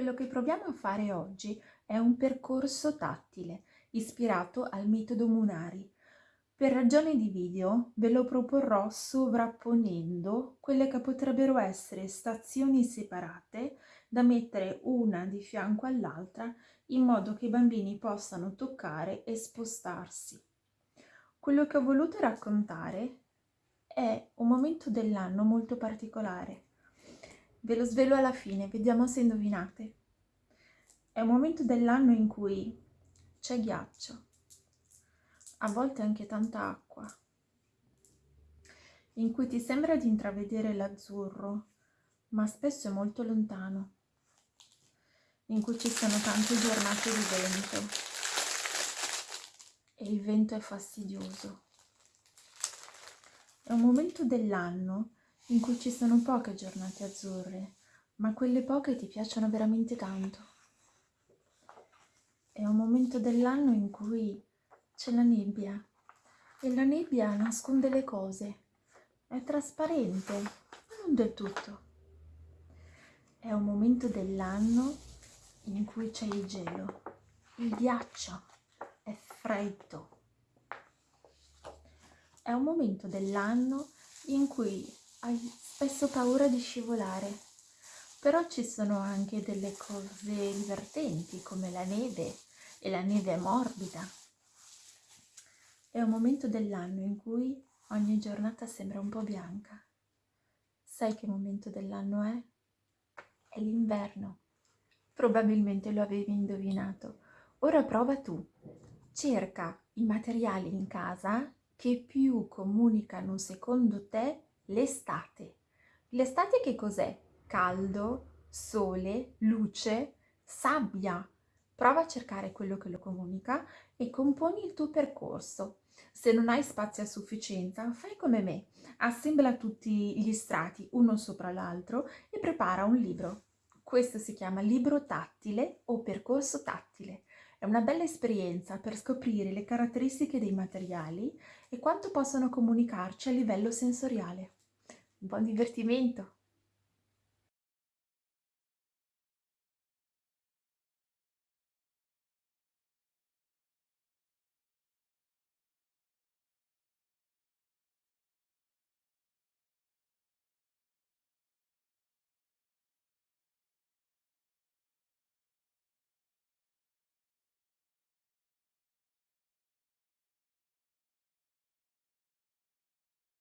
Quello che proviamo a fare oggi è un percorso tattile, ispirato al metodo Munari. Per ragioni di video ve lo proporrò sovrapponendo quelle che potrebbero essere stazioni separate da mettere una di fianco all'altra in modo che i bambini possano toccare e spostarsi. Quello che ho voluto raccontare è un momento dell'anno molto particolare Ve lo svelo alla fine, vediamo se indovinate. È un momento dell'anno in cui c'è ghiaccio, a volte anche tanta acqua, in cui ti sembra di intravedere l'azzurro, ma spesso è molto lontano, in cui ci sono tante giornate di vento e il vento è fastidioso. È un momento dell'anno in cui ci sono poche giornate azzurre, ma quelle poche ti piacciono veramente tanto. È un momento dell'anno in cui c'è la nebbia e la nebbia nasconde le cose, è trasparente, ma non del tutto. È un momento dell'anno in cui c'è il gelo, il ghiaccio, è freddo. È un momento dell'anno in cui hai spesso paura di scivolare, però ci sono anche delle cose divertenti come la neve e la neve è morbida. È un momento dell'anno in cui ogni giornata sembra un po' bianca. Sai che momento dell'anno è? È l'inverno. Probabilmente lo avevi indovinato. Ora prova tu. Cerca i materiali in casa che più comunicano secondo te l'estate. L'estate che cos'è? Caldo, sole, luce, sabbia. Prova a cercare quello che lo comunica e componi il tuo percorso. Se non hai spazio a sufficienza, fai come me. Assembla tutti gli strati uno sopra l'altro e prepara un libro. Questo si chiama libro tattile o percorso tattile. È una bella esperienza per scoprire le caratteristiche dei materiali e quanto possono comunicarci a livello sensoriale. Buon divertimento!